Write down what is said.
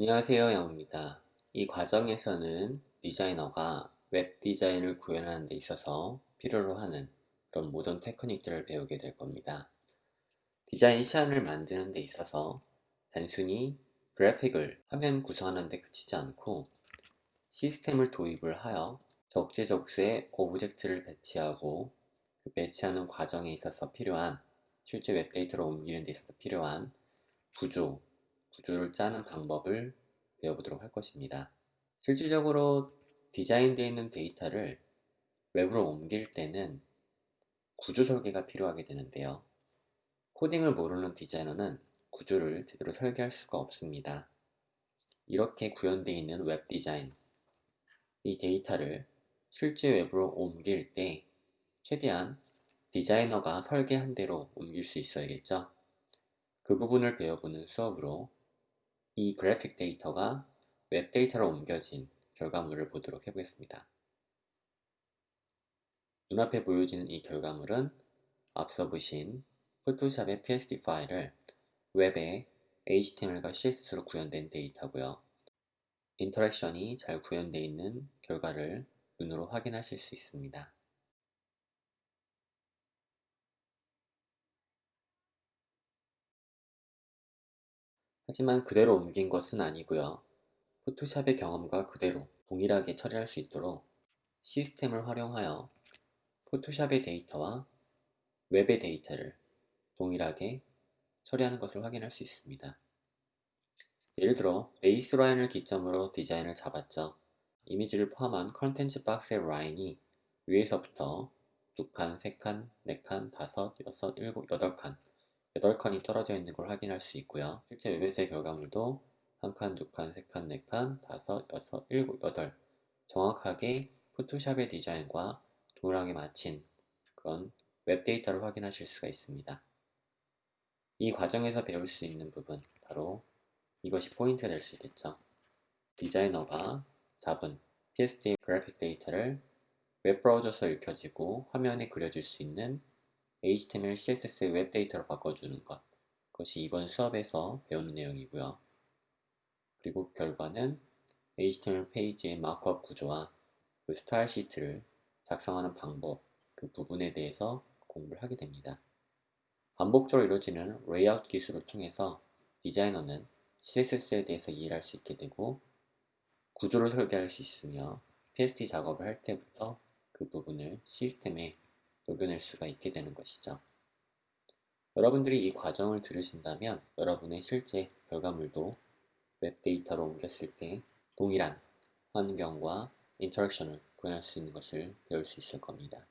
안녕하세요 영입니다. 이 과정에서는 디자이너가 웹 디자인을 구현하는 데 있어서 필요로 하는 그런 모든 테크닉들을 배우게 될 겁니다. 디자인 시안을 만드는 데 있어서 단순히 그래픽을 화면 구성하는 데 그치지 않고 시스템을 도입을 하여 적재적소에 object를 배치하고 그 배치하는 과정에 있어서 필요한 실제 웹데이터로 옮기는 데 있어서 필요한 구조, 구조를 짜는 방법을 배워보도록 할 것입니다. 실질적으로 디자인되어 있는 데이터를 웹으로 옮길 때는 구조 설계가 필요하게 되는데요. 코딩을 모르는 디자이너는 구조를 제대로 설계할 수가 없습니다. 이렇게 구현되어 있는 웹 디자인, 이 데이터를 실제 웹으로 옮길 때 최대한 디자이너가 설계한 대로 옮길 수 있어야겠죠. 그 부분을 배워보는 수업으로 이 그래픽 데이터가 웹 데이터로 옮겨진 결과물을 보도록 해보겠습니다. 눈앞에 보여지는 이 결과물은 앞서 보신 포토샵의 PSD 파일을 웹에 HTML과 CSS로 구현된 데이터고요. interaction이 잘 구현되어 있는 결과를 눈으로 확인하실 수 있습니다. 하지만 그대로 옮긴 것은 아니고요. 포토샵의 경험과 그대로 동일하게 처리할 수 있도록 시스템을 활용하여 포토샵의 데이터와 웹의 데이터를 동일하게 처리하는 것을 확인할 수 있습니다. 예를 들어 baseline을 기점으로 디자인을 잡았죠. 이미지를 포함한 컨텐츠 박스의 라인이 위에서부터 두 칸, 세 칸, 네 칸, 다섯, 여섯, 일곱, 여덟 칸 8칸이 떨어져 있는 걸 확인할 수 있고요. 실제 웹에서의 결과물도 1칸, 2칸, 3칸, 4칸, 5, 6, 7, 8 정확하게 포토샵의 디자인과 동일하게 맞힌 그런 웹 데이터를 확인하실 수가 있습니다. 이 과정에서 배울 수 있는 부분 바로 이것이 포인트가 될 수 있겠죠. 디자이너가 잡은 PSD 그래픽 데이터를 웹 브라우저에서 읽혀지고 화면에 그려질 수 있는 HTML, CSS의 웹 데이터로 바꿔주는 것 그것이 이번 수업에서 배우는 내용이고요. 그리고 결과는 HTML 페이지의 markup 구조와 그 style sheet를 작성하는 방법 그 부분에 대해서 공부를 하게 됩니다. 반복적으로 이루어지는 레이아웃 기술을 통해서 디자이너는 CSS에 대해서 이해를 할 수 있게 되고 구조를 설계할 수 있으며 PSD 작업을 할 때부터 그 부분을 시스템에 녹여낼 수가 있게 되는 것이죠. 여러분들이 이 과정을 들으신다면 여러분의 실제 결과물도 웹 데이터로 옮겼을 때 동일한 환경과 interaction을 구현할 수 있는 것을 배울 수 있을 겁니다.